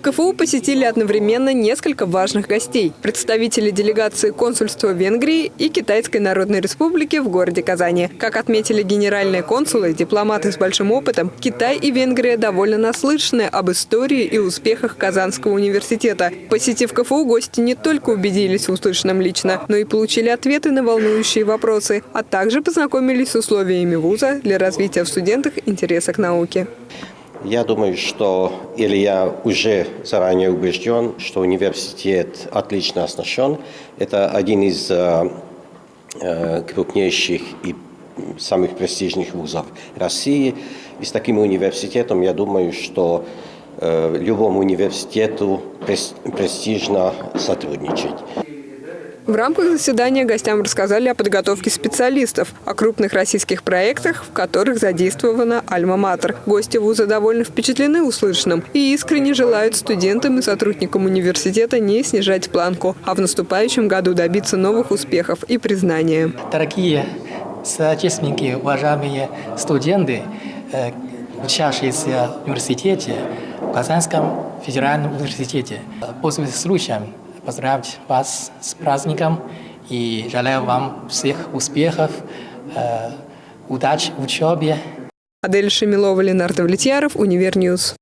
КФУ посетили одновременно несколько важных гостей. Представители делегации консульства Венгрии и Китайской Народной Республики в городе Казани. Как отметили генеральные консулы, дипломаты с большим опытом, Китай и Венгрия довольно наслышаны об истории и успехах Казанского университета. Посетив КФУ, гости не только убедились в услышанном лично, но и получили ответы на волнующие вопросы, а также познакомились с условиями вуза для развития в студентах интереса к науке. Я думаю, что, или я уже заранее убежден, что университет отлично оснащен. Это один из э, э, крупнейших и самых престижных вузов России. И с таким университетом, я думаю, что э, любому университету престижно сотрудничать. В рамках заседания гостям рассказали о подготовке специалистов, о крупных российских проектах, в которых задействована «Альма-Матер». Гости вуза довольно впечатлены услышанным и искренне желают студентам и сотрудникам университета не снижать планку, а в наступающем году добиться новых успехов и признания. Дорогие соотечественники, уважаемые студенты, э, учащиеся в университете, в Казанском федеральном университете. Пользуясь случаем, поздравить вас с праздником и желаю вам всех успехов, э, удачи в учебе. Адель Шамилова, Ленар Давлетьяров, Univer News.